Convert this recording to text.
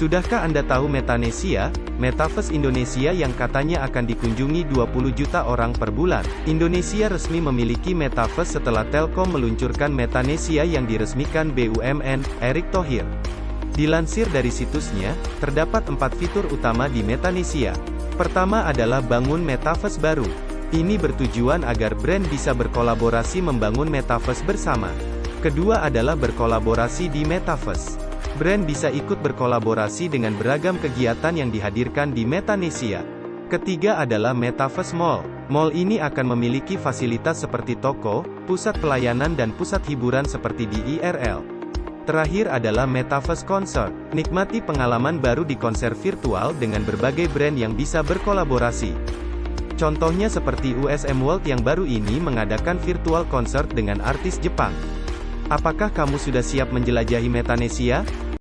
Sudahkah Anda tahu Metanesia, Metaverse Indonesia yang katanya akan dikunjungi 20 juta orang per bulan? Indonesia resmi memiliki Metaverse setelah Telkom meluncurkan Metanesia yang diresmikan BUMN, Erick Thohir. Dilansir dari situsnya, terdapat empat fitur utama di Metanesia. Pertama adalah bangun Metaverse baru. Ini bertujuan agar brand bisa berkolaborasi membangun Metaverse bersama. Kedua adalah berkolaborasi di Metaverse. Brand bisa ikut berkolaborasi dengan beragam kegiatan yang dihadirkan di Metanesia. Ketiga adalah Metaverse Mall. Mall ini akan memiliki fasilitas seperti toko, pusat pelayanan dan pusat hiburan seperti di IRL. Terakhir adalah Metaverse Concert. Nikmati pengalaman baru di konser virtual dengan berbagai brand yang bisa berkolaborasi. Contohnya seperti USM World yang baru ini mengadakan virtual concert dengan artis Jepang. Apakah kamu sudah siap menjelajahi Metanesia?